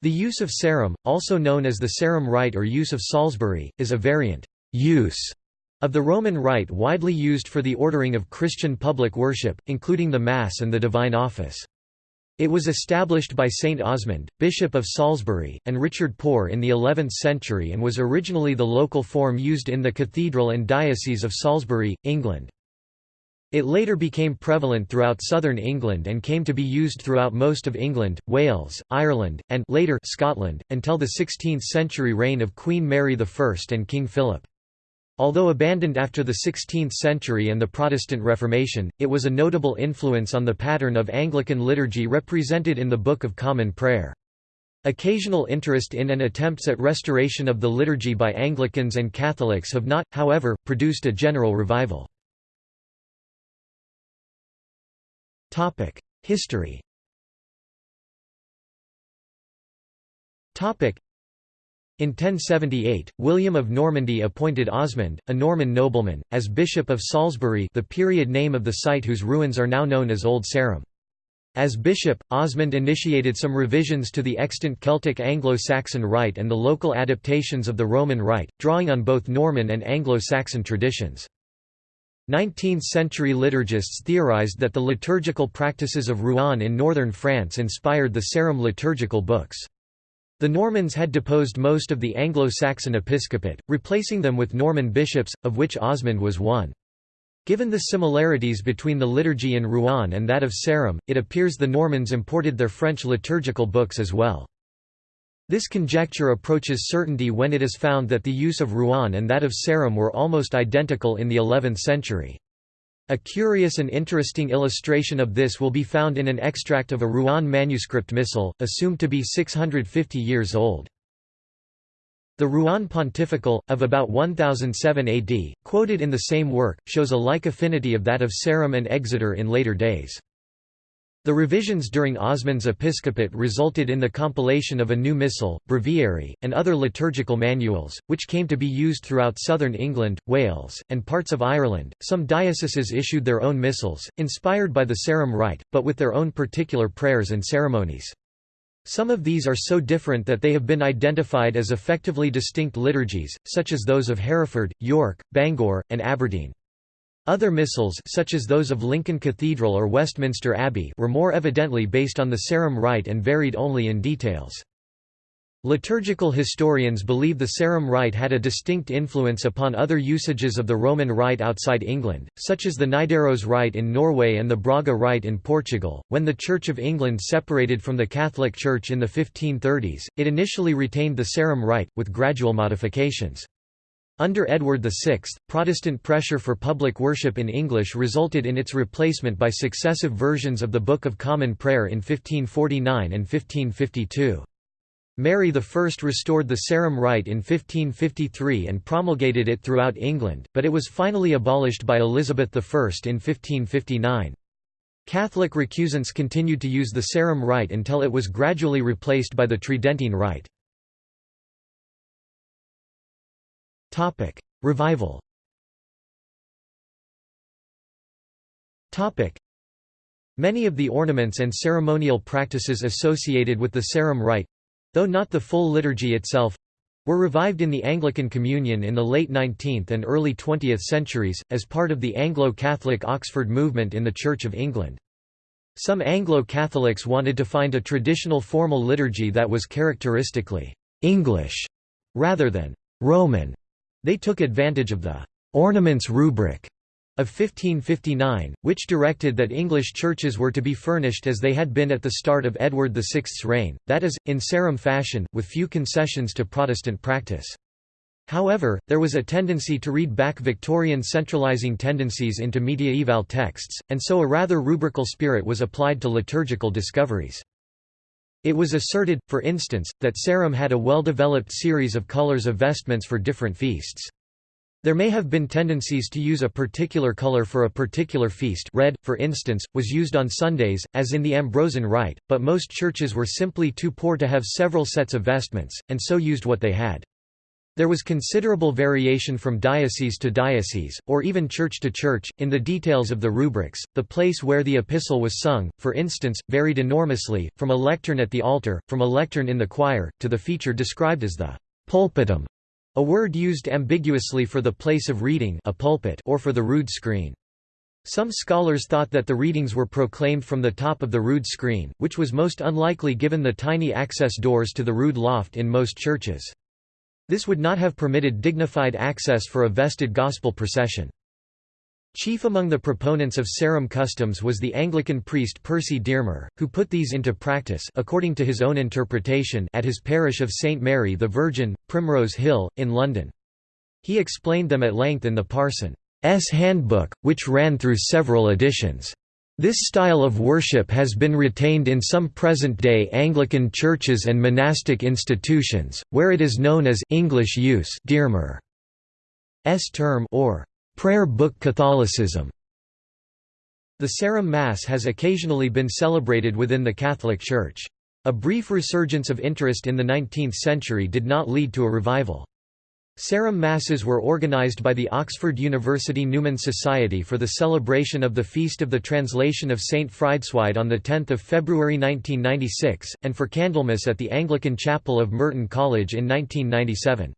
The use of Sarum, also known as the Sarum Rite or use of Salisbury, is a variant use of the Roman Rite widely used for the ordering of Christian public worship, including the Mass and the Divine Office. It was established by Saint Osmond, Bishop of Salisbury, and Richard Poore in the 11th century and was originally the local form used in the cathedral and diocese of Salisbury, England. It later became prevalent throughout southern England and came to be used throughout most of England, Wales, Ireland, and later Scotland, until the 16th-century reign of Queen Mary I and King Philip. Although abandoned after the 16th century and the Protestant Reformation, it was a notable influence on the pattern of Anglican liturgy represented in the Book of Common Prayer. Occasional interest in and attempts at restoration of the liturgy by Anglicans and Catholics have not, however, produced a general revival. History in 1078, William of Normandy appointed Osmond, a Norman nobleman, as Bishop of Salisbury the period name of the site whose ruins are now known as Old Sarum. As bishop, Osmond initiated some revisions to the extant Celtic Anglo-Saxon rite and the local adaptations of the Roman rite, drawing on both Norman and Anglo-Saxon traditions. 19th-century liturgists theorized that the liturgical practices of Rouen in northern France inspired the Sarum liturgical books. The Normans had deposed most of the Anglo-Saxon episcopate, replacing them with Norman bishops, of which Osmond was one. Given the similarities between the liturgy in Rouen and that of Sarum, it appears the Normans imported their French liturgical books as well. This conjecture approaches certainty when it is found that the use of Rouen and that of Sarum were almost identical in the 11th century. A curious and interesting illustration of this will be found in an extract of a Rouen manuscript missal, assumed to be 650 years old. The Rouen Pontifical, of about 1007 AD, quoted in the same work, shows a like affinity of that of Sarum and Exeter in later days. The revisions during Osmond's episcopate resulted in the compilation of a new missal, breviary, and other liturgical manuals, which came to be used throughout southern England, Wales, and parts of Ireland. Some dioceses issued their own missals, inspired by the Sarum Rite, but with their own particular prayers and ceremonies. Some of these are so different that they have been identified as effectively distinct liturgies, such as those of Hereford, York, Bangor, and Aberdeen. Other missals such as those of Lincoln Cathedral or Westminster Abbey were more evidently based on the Sarum Rite and varied only in details. Liturgical historians believe the Sarum Rite had a distinct influence upon other usages of the Roman Rite outside England, such as the Nidaros Rite in Norway and the Braga Rite in Portugal. When the Church of England separated from the Catholic Church in the 1530s, it initially retained the Sarum Rite, with gradual modifications. Under Edward VI, Protestant pressure for public worship in English resulted in its replacement by successive versions of the Book of Common Prayer in 1549 and 1552. Mary I restored the Sarum Rite in 1553 and promulgated it throughout England, but it was finally abolished by Elizabeth I in 1559. Catholic recusants continued to use the Sarum Rite until it was gradually replaced by the Tridentine Rite. Topic: Revival. Topic: Many of the ornaments and ceremonial practices associated with the Sarum Rite, though not the full liturgy itself, were revived in the Anglican Communion in the late 19th and early 20th centuries, as part of the Anglo-Catholic Oxford movement in the Church of England. Some Anglo-Catholics wanted to find a traditional formal liturgy that was characteristically «English» rather than «Roman», they took advantage of the «Ornaments Rubric» of 1559, which directed that English churches were to be furnished as they had been at the start of Edward VI's reign, that is, in Sarum fashion, with few concessions to Protestant practice. However, there was a tendency to read back Victorian centralizing tendencies into mediaeval texts, and so a rather rubrical spirit was applied to liturgical discoveries. It was asserted, for instance, that Sarum had a well-developed series of colors of vestments for different feasts. There may have been tendencies to use a particular color for a particular feast red, for instance, was used on Sundays, as in the Ambrosian Rite, but most churches were simply too poor to have several sets of vestments, and so used what they had. There was considerable variation from diocese to diocese, or even church to church, in the details of the rubrics. The place where the epistle was sung, for instance, varied enormously, from a lectern at the altar, from a lectern in the choir, to the feature described as the pulpitum, a word used ambiguously for the place of reading a pulpit or for the rood screen. Some scholars thought that the readings were proclaimed from the top of the rood screen, which was most unlikely given the tiny access doors to the rood loft in most churches. This would not have permitted dignified access for a vested gospel procession. Chief among the proponents of Sarum customs was the Anglican priest Percy Dearmer, who put these into practice according to his own interpretation at his parish of St Mary the Virgin, Primrose Hill, in London. He explained them at length in the Parson's Handbook, which ran through several editions. This style of worship has been retained in some present-day Anglican churches and monastic institutions, where it is known as English use Dearmer's term or prayer book Catholicism. The Sarum Mass has occasionally been celebrated within the Catholic Church. A brief resurgence of interest in the 19th century did not lead to a revival. Sarum Masses were organized by the Oxford University Newman Society for the celebration of the Feast of the Translation of St. Frideswide on 10 February 1996, and for Candlemas at the Anglican Chapel of Merton College in 1997.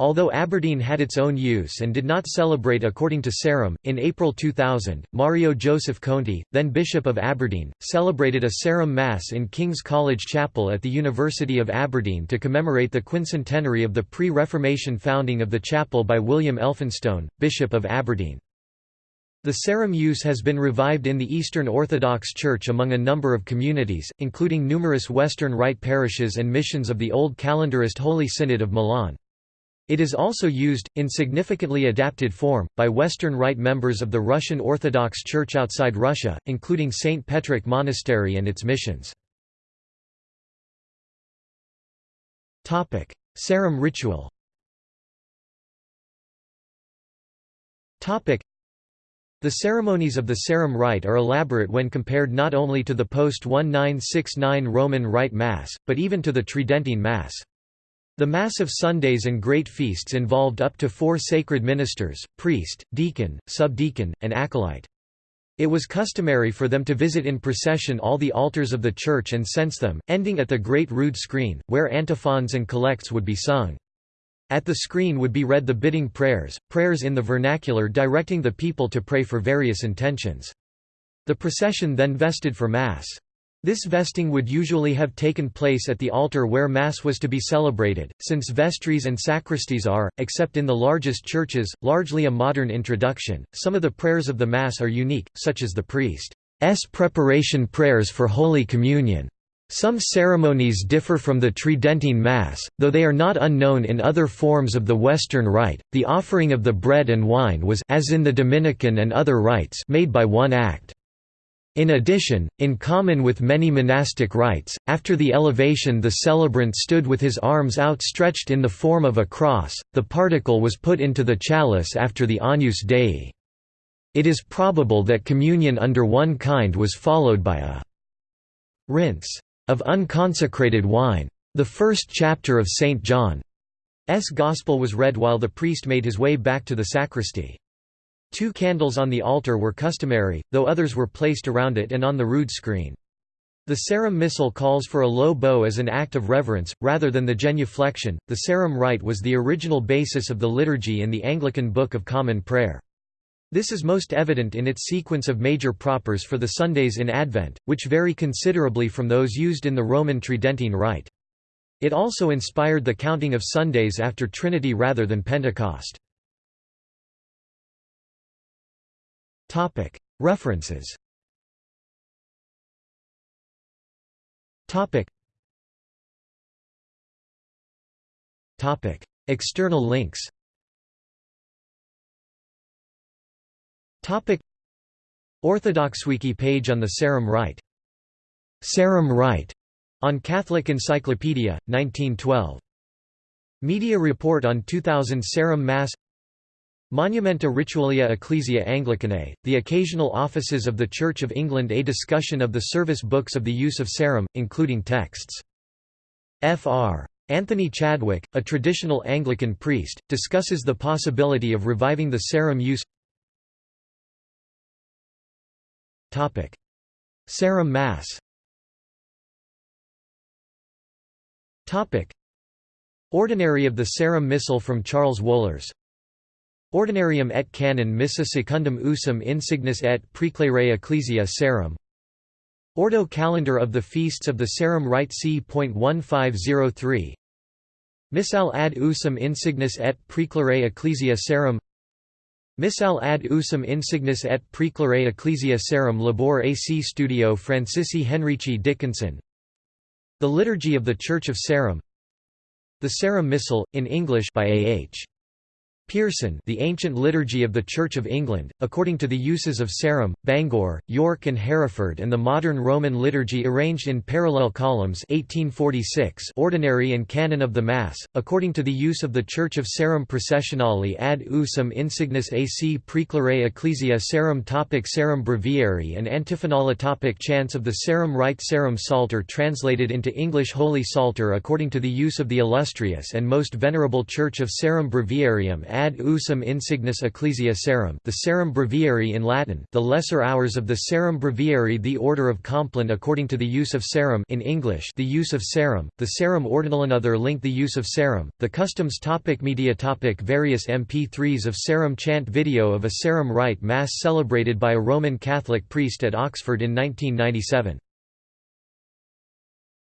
Although Aberdeen had its own use and did not celebrate according to Sarum, in April 2000, Mario Joseph Conti, then Bishop of Aberdeen, celebrated a Sarum Mass in King's College Chapel at the University of Aberdeen to commemorate the quincentenary of the pre-Reformation founding of the chapel by William Elphinstone, Bishop of Aberdeen. The Sarum use has been revived in the Eastern Orthodox Church among a number of communities, including numerous Western Rite parishes and missions of the Old Calendarist Holy Synod of Milan. It is also used, in significantly adapted form, by Western Rite members of the Russian Orthodox Church outside Russia, including St. Petroc Monastery and its missions. Sarum ritual the ceremonies of the Sarum Rite are elaborate when compared not only to the post-1969 Roman Rite Mass, but even to the Tridentine Mass. The Mass of Sundays and Great Feasts involved up to four sacred ministers, priest, deacon, subdeacon, and acolyte. It was customary for them to visit in procession all the altars of the church and cense them, ending at the Great Rood Screen, where antiphons and collects would be sung. At the screen would be read the bidding prayers, prayers in the vernacular directing the people to pray for various intentions. The procession then vested for Mass. This vesting would usually have taken place at the altar where Mass was to be celebrated, since vestries and sacristies are, except in the largest churches, largely a modern introduction. Some of the prayers of the Mass are unique, such as the priest's preparation prayers for Holy Communion. Some ceremonies differ from the Tridentine Mass, though they are not unknown in other forms of the Western Rite. The offering of the bread and wine was as in the Dominican and other rites made by one act. In addition, in common with many monastic rites, after the elevation the celebrant stood with his arms outstretched in the form of a cross, the particle was put into the chalice after the Agnus Dei. It is probable that communion under one kind was followed by a rinse of unconsecrated wine. The first chapter of St. John's Gospel was read while the priest made his way back to the sacristy. Two candles on the altar were customary, though others were placed around it and on the rood screen. The Sarum Missal calls for a low bow as an act of reverence, rather than the genuflection. The Sarum Rite was the original basis of the liturgy in the Anglican Book of Common Prayer. This is most evident in its sequence of major propers for the Sundays in Advent, which vary considerably from those used in the Roman Tridentine Rite. It also inspired the counting of Sundays after Trinity rather than Pentecost. References. External links. Orthodoxwiki page on the Sarum Rite. Sarum Rite. On Catholic Encyclopedia, 1912. Media report on 2000 Sarum Mass Monumenta Ritualia Ecclesia Anglicanae, the occasional offices of the Church of England A discussion of the service books of the use of Sarum, including texts. Fr. Anthony Chadwick, a traditional Anglican priest, discusses the possibility of reviving the Sarum use Sarum Mass Ordinary of the Sarum Missal from Charles Wohlers Ordinarium et canon missa secundum usum insignis et praeclare ecclesia Sarum Ordo calendar of the feasts of the Sarum Rite c.1503 Missal ad usum insignis et praeclare ecclesia Sarum Missal ad usum insignis et praeclare ecclesia Sarum labor AC Studio Francisci Henrici Dickinson. The Liturgy of the Church of Sarum The Sarum Missal, in English by A. H. Pearson The Ancient Liturgy of the Church of England, according to the uses of Sarum, Bangor, York and Hereford and the modern Roman liturgy arranged in parallel columns 1846 Ordinary and Canon of the Mass, according to the use of the Church of Sarum Processionale ad usum insignis ac praeclare ecclesia Sarum topic Sarum Breviary and Antiphonala topic Chants of the Sarum Rite Sarum Psalter translated into English Holy Psalter according to the use of the illustrious and most venerable Church of Sarum Breviarium ad usum insignis ecclesia Sarum the Sarum Breviary in Latin the lesser hours of the Sarum Breviary the Order of Compline according to the use of Sarum in English the use of Sarum, the Sarum Ordinal Another link the use of Sarum, the customs topic Media topic Various MP3s of Sarum chant Video of a Sarum Rite Mass celebrated by a Roman Catholic priest at Oxford in 1997